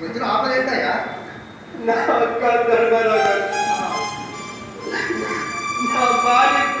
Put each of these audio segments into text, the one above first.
నీకు వచ్చిన ఆఫర్ ఏంటయ్యా? నా దొరకరావు నా భార్యకి.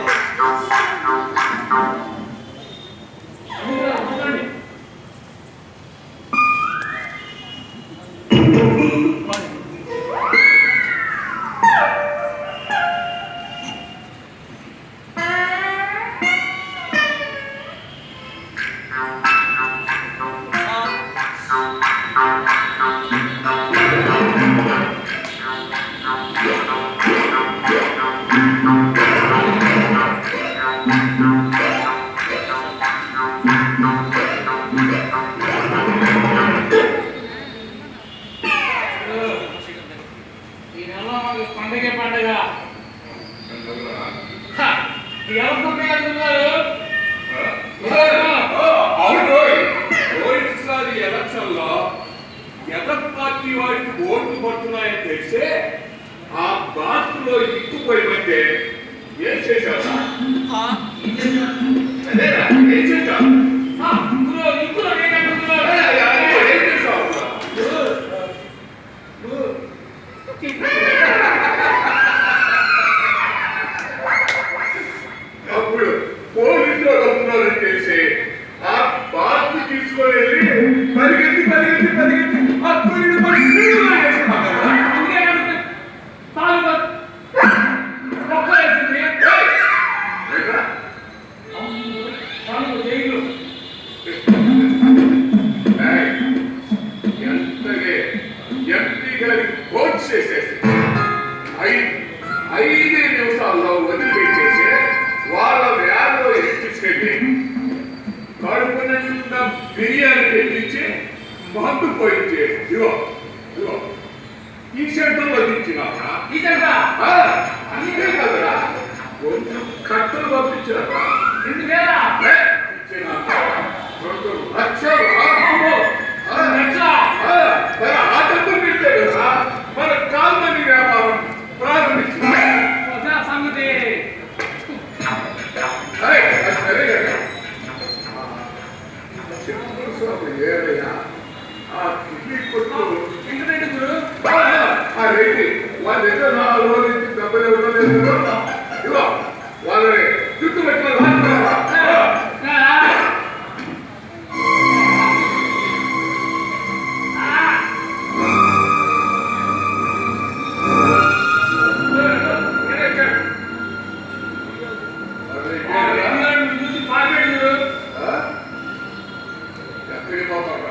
rồi Thank you. పండుగ ఎవరు పుట్టినట్టున్నారు ఎలక్షన్లో ఎదర్ పార్టీ వాడికి ఓట్లు పడుతున్నాయని ఆ బాత్లో ఇక్కుపోయి ఏం చేశారు